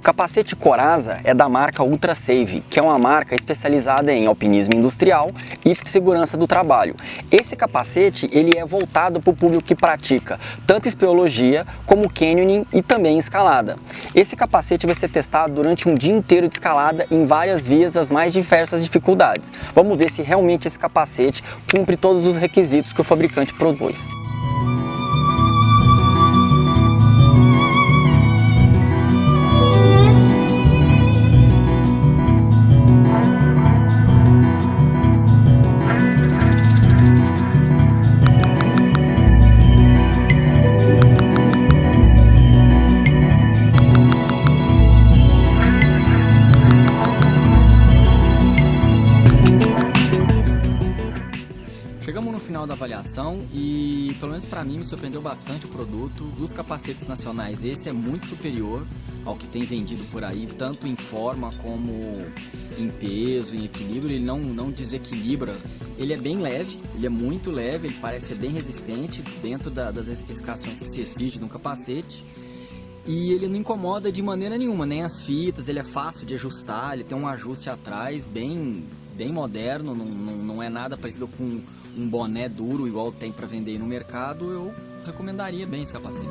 O capacete Coraza é da marca Ultra Save, que é uma marca especializada em alpinismo industrial e segurança do trabalho. Esse capacete ele é voltado para o público que pratica tanto espeleologia como canyoning e também escalada. Esse capacete vai ser testado durante um dia inteiro de escalada em várias vias das mais diversas dificuldades. Vamos ver se realmente esse capacete cumpre todos os requisitos que o fabricante propôs. Chegamos no final da avaliação e, pelo menos para mim, me surpreendeu bastante o produto. Dos capacetes nacionais, esse é muito superior ao que tem vendido por aí, tanto em forma como em peso, em equilíbrio. Ele não, não desequilibra. Ele é bem leve, ele é muito leve, ele parece ser bem resistente dentro da, das especificações que se exige de um capacete. E ele não incomoda de maneira nenhuma, nem as fitas, ele é fácil de ajustar, ele tem um ajuste atrás bem, bem moderno, não, não, não é nada parecido com um boné duro igual tem para vender no mercado, eu recomendaria bem esse capacete.